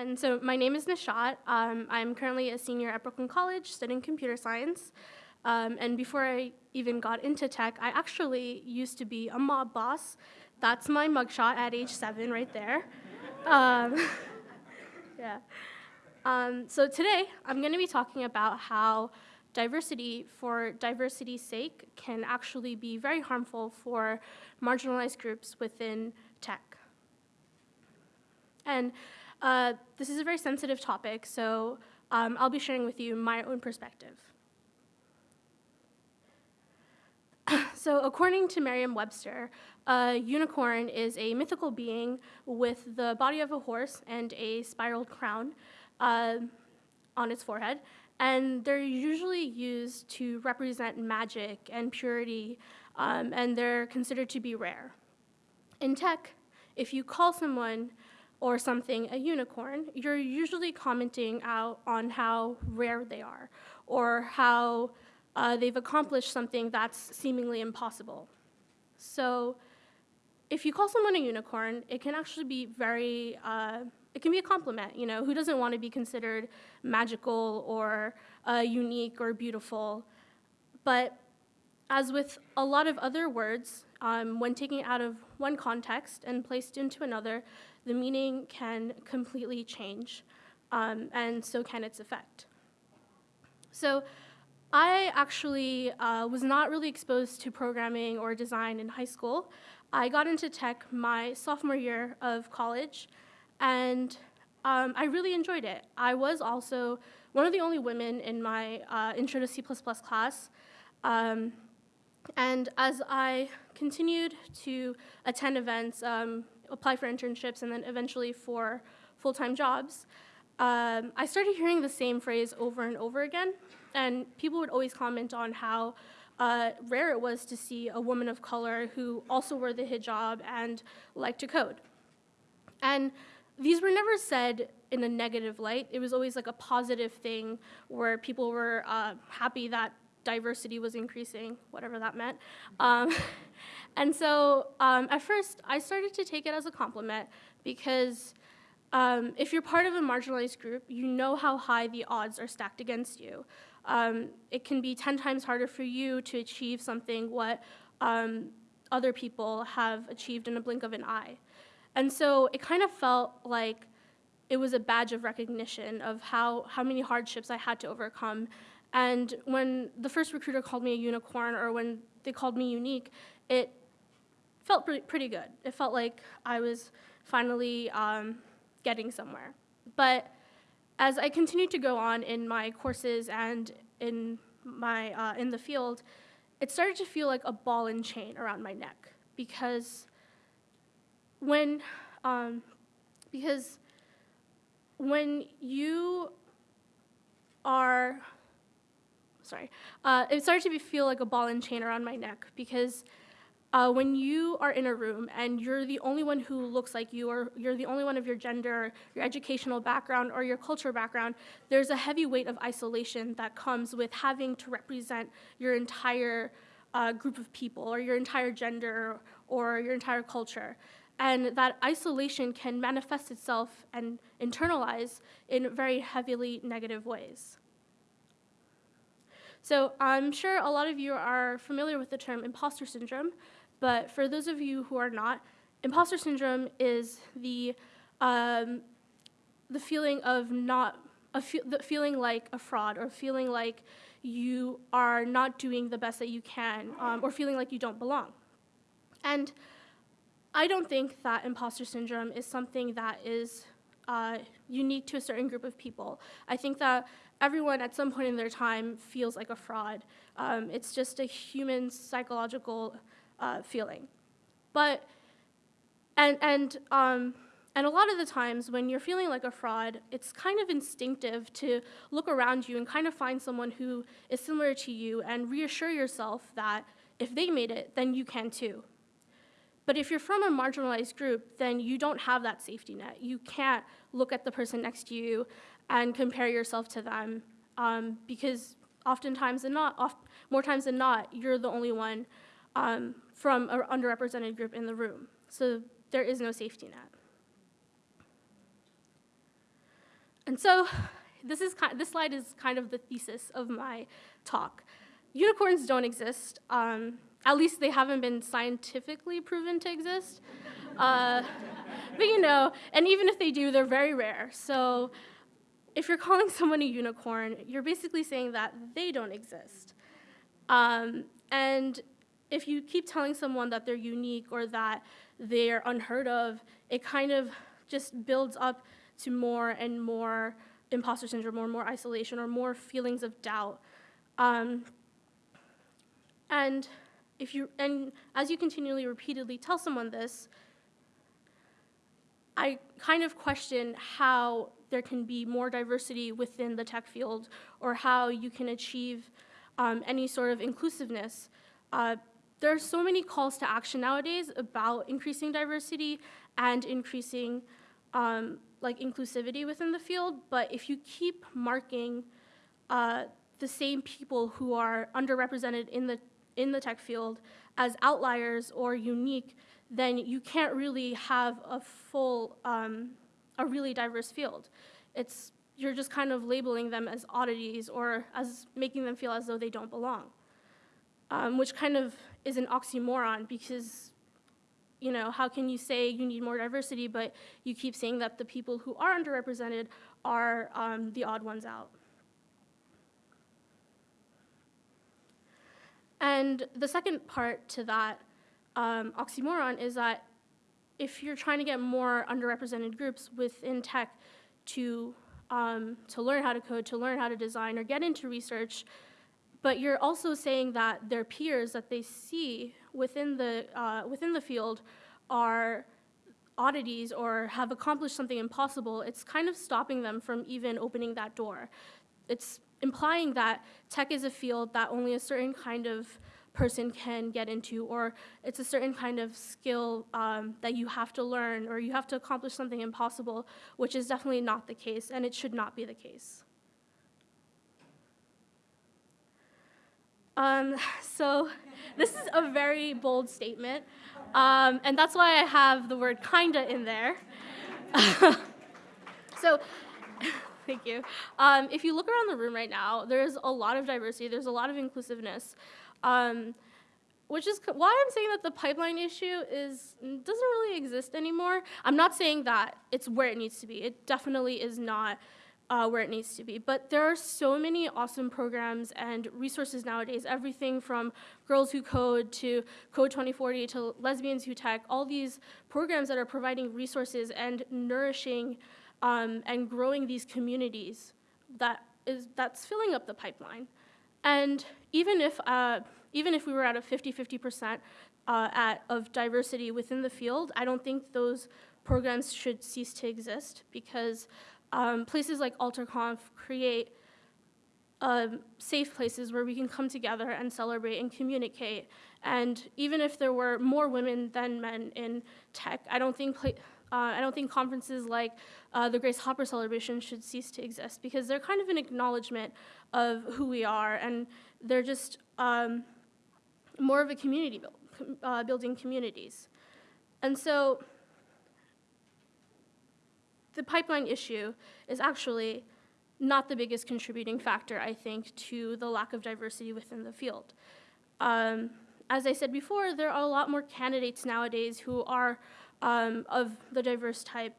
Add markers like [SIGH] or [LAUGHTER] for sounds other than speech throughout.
And so my name is Nishat. Um, I'm currently a senior at Brooklyn College studying computer science. Um, and before I even got into tech, I actually used to be a mob boss. That's my mugshot at age seven right there. Um, [LAUGHS] yeah. Um, so today, I'm going to be talking about how diversity for diversity's sake can actually be very harmful for marginalized groups within tech. And uh, this is a very sensitive topic, so um, I'll be sharing with you my own perspective. [COUGHS] so according to Merriam-Webster, a unicorn is a mythical being with the body of a horse and a spiraled crown uh, on its forehead, and they're usually used to represent magic and purity, um, and they're considered to be rare. In tech, if you call someone or something a unicorn, you're usually commenting out on how rare they are or how uh, they've accomplished something that's seemingly impossible. So if you call someone a unicorn, it can actually be very, uh, it can be a compliment, you know, who doesn't want to be considered magical or uh, unique or beautiful? But as with a lot of other words, um, when taken out of one context and placed into another, the meaning can completely change, um, and so can its effect. So I actually uh, was not really exposed to programming or design in high school. I got into tech my sophomore year of college, and um, I really enjoyed it. I was also one of the only women in my uh, Intro to C++ class, um, and as I continued to attend events, um, apply for internships, and then eventually for full-time jobs, um, I started hearing the same phrase over and over again, and people would always comment on how uh, rare it was to see a woman of color who also wore the hijab and liked to code. And these were never said in a negative light. It was always like a positive thing where people were uh, happy that diversity was increasing, whatever that meant. Um, [LAUGHS] and so um, at first, I started to take it as a compliment because um, if you're part of a marginalized group, you know how high the odds are stacked against you. Um, it can be 10 times harder for you to achieve something what um, other people have achieved in a blink of an eye. And so it kind of felt like it was a badge of recognition of how, how many hardships I had to overcome. And when the first recruiter called me a unicorn or when they called me unique, it felt pretty, pretty good. It felt like I was finally um, getting somewhere. But as I continued to go on in my courses and in, my, uh, in the field, it started to feel like a ball and chain around my neck because when, um, because when you are, sorry, uh, it started to feel like a ball and chain around my neck because uh, when you are in a room and you're the only one who looks like you, or you're the only one of your gender, your educational background, or your culture background, there's a heavy weight of isolation that comes with having to represent your entire uh, group of people, or your entire gender, or your entire culture. And that isolation can manifest itself and internalize in very heavily negative ways. So I'm sure a lot of you are familiar with the term imposter syndrome, but for those of you who are not, imposter syndrome is the, um, the feeling of not, a fe the feeling like a fraud or feeling like you are not doing the best that you can um, or feeling like you don't belong. And I don't think that imposter syndrome is something that is uh, unique to a certain group of people. I think that everyone at some point in their time feels like a fraud. Um, it's just a human psychological uh, feeling. But, and, and, um, and a lot of the times when you're feeling like a fraud, it's kind of instinctive to look around you and kind of find someone who is similar to you and reassure yourself that if they made it, then you can too. But if you're from a marginalized group, then you don't have that safety net. You can't look at the person next to you and compare yourself to them um, because oftentimes than not, oft, more times than not, you're the only one um, from an underrepresented group in the room. So there is no safety net. And so this, is, this slide is kind of the thesis of my talk. Unicorns don't exist. Um, at least they haven't been scientifically proven to exist. Uh, [LAUGHS] but you know, and even if they do, they're very rare. So if you're calling [LAUGHS] someone a unicorn, you're basically saying that they don't exist. Um, and if you keep telling someone that they're unique or that they're unheard of, it kind of just builds up to more and more imposter syndrome or more isolation or more feelings of doubt. Um, and if you and as you continually repeatedly tell someone this, I kind of question how there can be more diversity within the tech field or how you can achieve um, any sort of inclusiveness. Uh, there are so many calls to action nowadays about increasing diversity and increasing um, like inclusivity within the field, but if you keep marking uh, the same people who are underrepresented in the in the tech field as outliers or unique, then you can't really have a full, um, a really diverse field. It's you're just kind of labeling them as oddities or as making them feel as though they don't belong, um, which kind of is an oxymoron because you know, how can you say you need more diversity, but you keep saying that the people who are underrepresented are um, the odd ones out? And the second part to that um, oxymoron is that if you're trying to get more underrepresented groups within tech to, um, to learn how to code, to learn how to design, or get into research, but you're also saying that their peers that they see within the, uh, within the field are oddities or have accomplished something impossible, it's kind of stopping them from even opening that door. It's implying that tech is a field that only a certain kind of person can get into, or it's a certain kind of skill um, that you have to learn, or you have to accomplish something impossible, which is definitely not the case, and it should not be the case. Um, [LAUGHS] so this is a very bold statement, um, and that's why I have the word kinda in there. [LAUGHS] so [LAUGHS] thank you. Um, if you look around the room right now, there's a lot of diversity, there's a lot of inclusiveness, um, which is why I'm saying that the pipeline issue is doesn't really exist anymore. I'm not saying that it's where it needs to be. It definitely is not uh, where it needs to be. But there are so many awesome programs and resources nowadays, everything from Girls Who Code to Code 2040 to Lesbians Who Tech, all these programs that are providing resources and nourishing um, and growing these communities that is, that's filling up the pipeline. And even if, uh, even if we were at a 50-50% uh, of diversity within the field, I don't think those programs should cease to exist because um, places like AlterConf create um, safe places where we can come together and celebrate and communicate. And even if there were more women than men in tech, I don't think uh, I don't think conferences like uh, the Grace Hopper celebration should cease to exist because they're kind of an acknowledgement of who we are, and they're just um, more of a community build, uh, building communities. And so the pipeline issue is actually not the biggest contributing factor, I think, to the lack of diversity within the field. Um, as I said before, there are a lot more candidates nowadays who are um, of the diverse type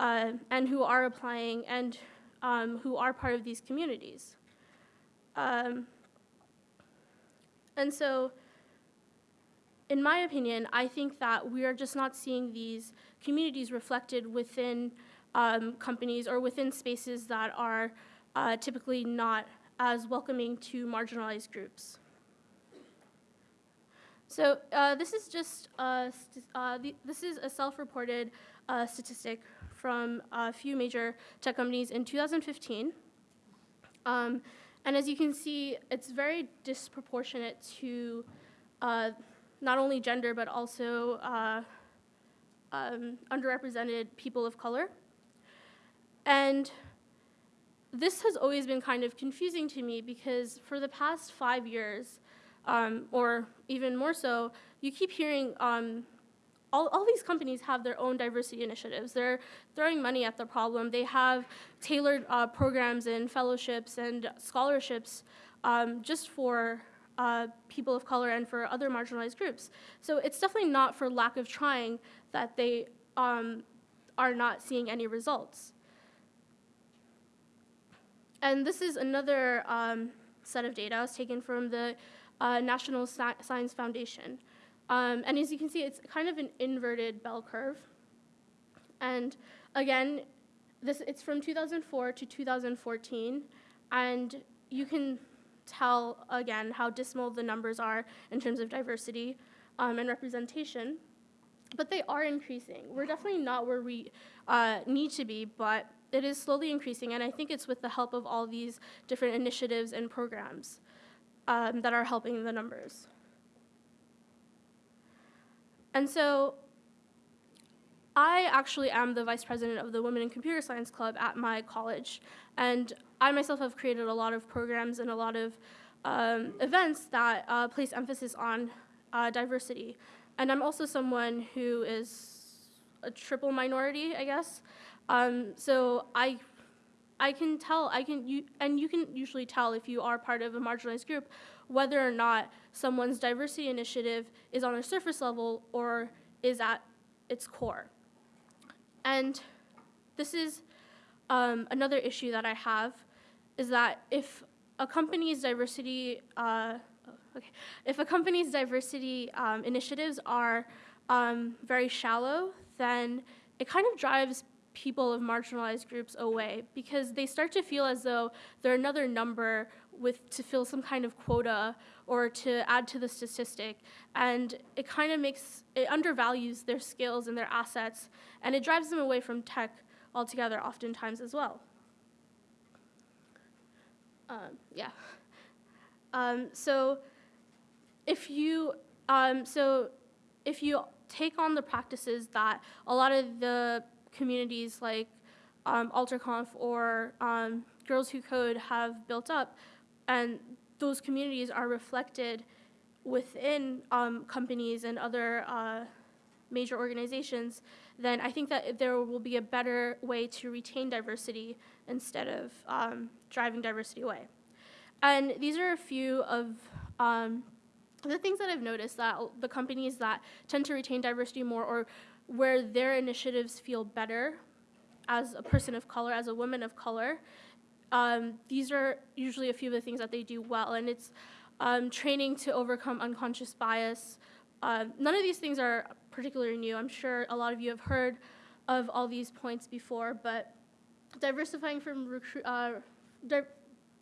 uh, and who are applying and um, who are part of these communities. Um, and so, in my opinion, I think that we are just not seeing these communities reflected within um, companies or within spaces that are uh, typically not as welcoming to marginalized groups. So uh, this is just uh, the, this is a self-reported uh, statistic from a few major tech companies in 2015. Um, and as you can see, it's very disproportionate to uh, not only gender, but also uh, um, underrepresented people of color. And this has always been kind of confusing to me because for the past five years, um, or even more so, you keep hearing um, all, all these companies have their own diversity initiatives. They're throwing money at the problem. They have tailored uh, programs and fellowships and scholarships um, just for uh, people of color and for other marginalized groups. So it's definitely not for lack of trying that they um, are not seeing any results. And this is another um, set of data taken from the uh, National Science Foundation. Um, and as you can see, it's kind of an inverted bell curve. And again, this, it's from 2004 to 2014, and you can tell, again, how dismal the numbers are in terms of diversity um, and representation. But they are increasing. We're definitely not where we uh, need to be, but it is slowly increasing, and I think it's with the help of all these different initiatives and programs um, that are helping the numbers. And so I actually am the vice president of the Women in Computer Science Club at my college, and I myself have created a lot of programs and a lot of um, events that uh, place emphasis on uh, diversity. And I'm also someone who is a triple minority, I guess. Um, so I, I can tell, I can, you, and you can usually tell if you are part of a marginalized group whether or not someone's diversity initiative is on a surface level or is at its core. And this is um, another issue that I have, is that if a company's diversity, uh, okay, if a company's diversity um, initiatives are um, very shallow, then it kind of drives people of marginalized groups away because they start to feel as though they're another number with to fill some kind of quota or to add to the statistic. And it kind of makes it undervalues their skills and their assets and it drives them away from tech altogether oftentimes as well. Um, yeah. Um, so if you um, so if you take on the practices that a lot of the communities like um, AlterConf or um, Girls Who Code have built up, and those communities are reflected within um, companies and other uh, major organizations, then I think that there will be a better way to retain diversity instead of um, driving diversity away. And these are a few of um, the things that I've noticed that the companies that tend to retain diversity more or where their initiatives feel better as a person of color, as a woman of color. Um, these are usually a few of the things that they do well, and it's um, training to overcome unconscious bias. Uh, none of these things are particularly new. I'm sure a lot of you have heard of all these points before, but diversifying from recruit, uh, di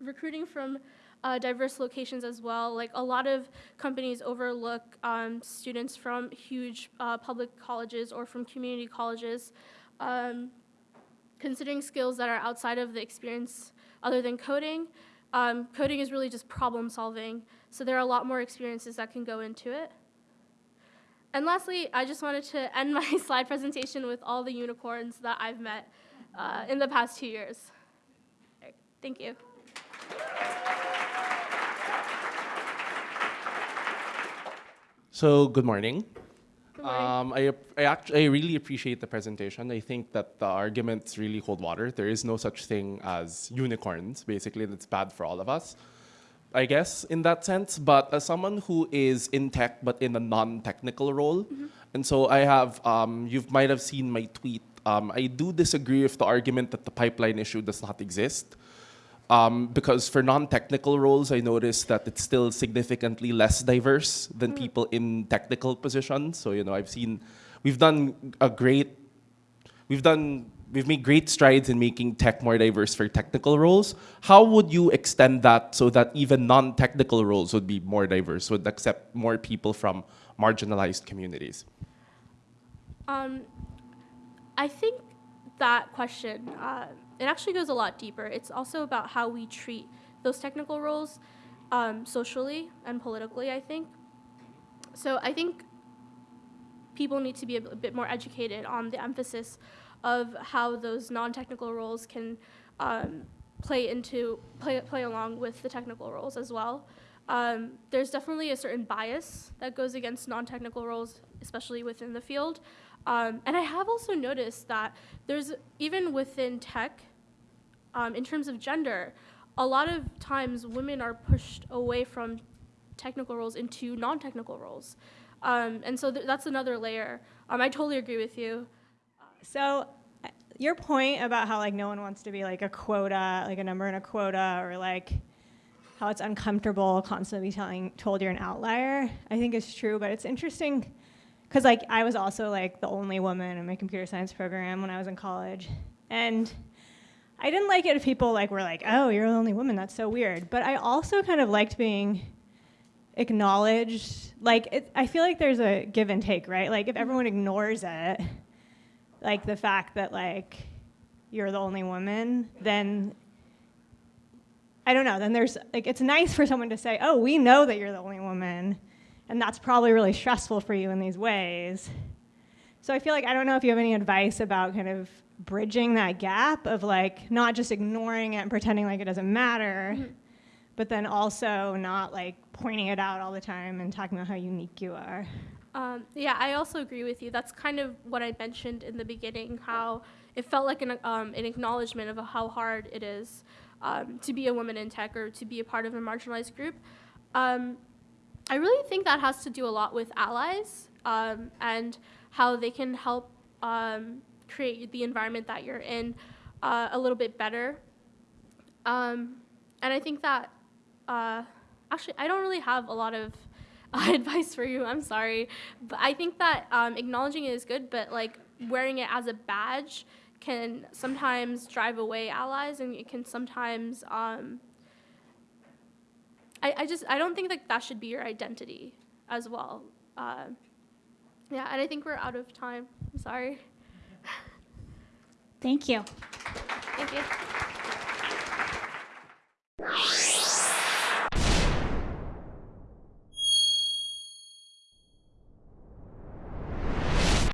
recruiting from uh, diverse locations as well. Like a lot of companies overlook um, students from huge uh, public colleges or from community colleges, um, considering skills that are outside of the experience other than coding. Um, coding is really just problem solving, so there are a lot more experiences that can go into it. And lastly, I just wanted to [LAUGHS] end my slide presentation with all the unicorns that I've met uh, in the past two years. Thank you. So good morning. Good morning. Um, I, I, actually, I really appreciate the presentation. I think that the arguments really hold water. There is no such thing as unicorns, basically, that's bad for all of us, I guess, in that sense. But as someone who is in tech, but in a non-technical role, mm -hmm. and so I have, um, you might have seen my tweet. Um, I do disagree with the argument that the pipeline issue does not exist. Um, because for non-technical roles, I noticed that it's still significantly less diverse than mm. people in technical positions. So, you know, I've seen, we've done a great, we've done, we've made great strides in making tech more diverse for technical roles. How would you extend that so that even non-technical roles would be more diverse, would accept more people from marginalized communities? Um, I think that question, uh, it actually goes a lot deeper. It's also about how we treat those technical roles um, socially and politically, I think. So I think people need to be a bit more educated on the emphasis of how those non-technical roles can um, play into play play along with the technical roles as well. Um, there's definitely a certain bias that goes against non-technical roles, especially within the field. Um, and I have also noticed that there's, even within tech, um, in terms of gender, a lot of times women are pushed away from technical roles into non-technical roles. Um, and so th- that's another layer. Um, I totally agree with you. So uh, your point about how like no one wants to be like a quota, like a number in a quota, or like how it's uncomfortable constantly telling told you're an outlier, I think is true. But it's interesting because like I was also like the only woman in my computer science program when I was in college, and I didn't like it if people like were like, "Oh, you're the only woman. That's so weird." But I also kind of liked being acknowledged. Like it, I feel like there's a give and take, right? Like if everyone ignores it, like the fact that like you're the only woman, then I don't know. Then there's like it's nice for someone to say, "Oh, we know that you're the only woman." And that's probably really stressful for you in these ways. So I feel like I don't know if you have any advice about kind of bridging that gap of like not just ignoring it and pretending like it doesn't matter, Mhm. but then also not like pointing it out all the time and talking about how unique you are. Um, yeah, I also agree with you. That's kind of what I mentioned in the beginning, how it felt like an, um, an acknowledgement of how hard it is um, to be a woman in tech or to be a part of a marginalized group. Um, I really think that has to do a lot with allies um, and how they can help um, create the environment that you're in uh, a little bit better. Um, and I think that, uh, actually, I don't really have a lot of uh, [LAUGHS] advice for you. I'm sorry, but I think that um, acknowledging it is good, but like wearing it as a badge can sometimes drive away allies, and it can sometimes. I, I just I don't think that that should be your identity as well. Uh, yeah, and I think we're out of time. I'm sorry. Thank you. Thank you.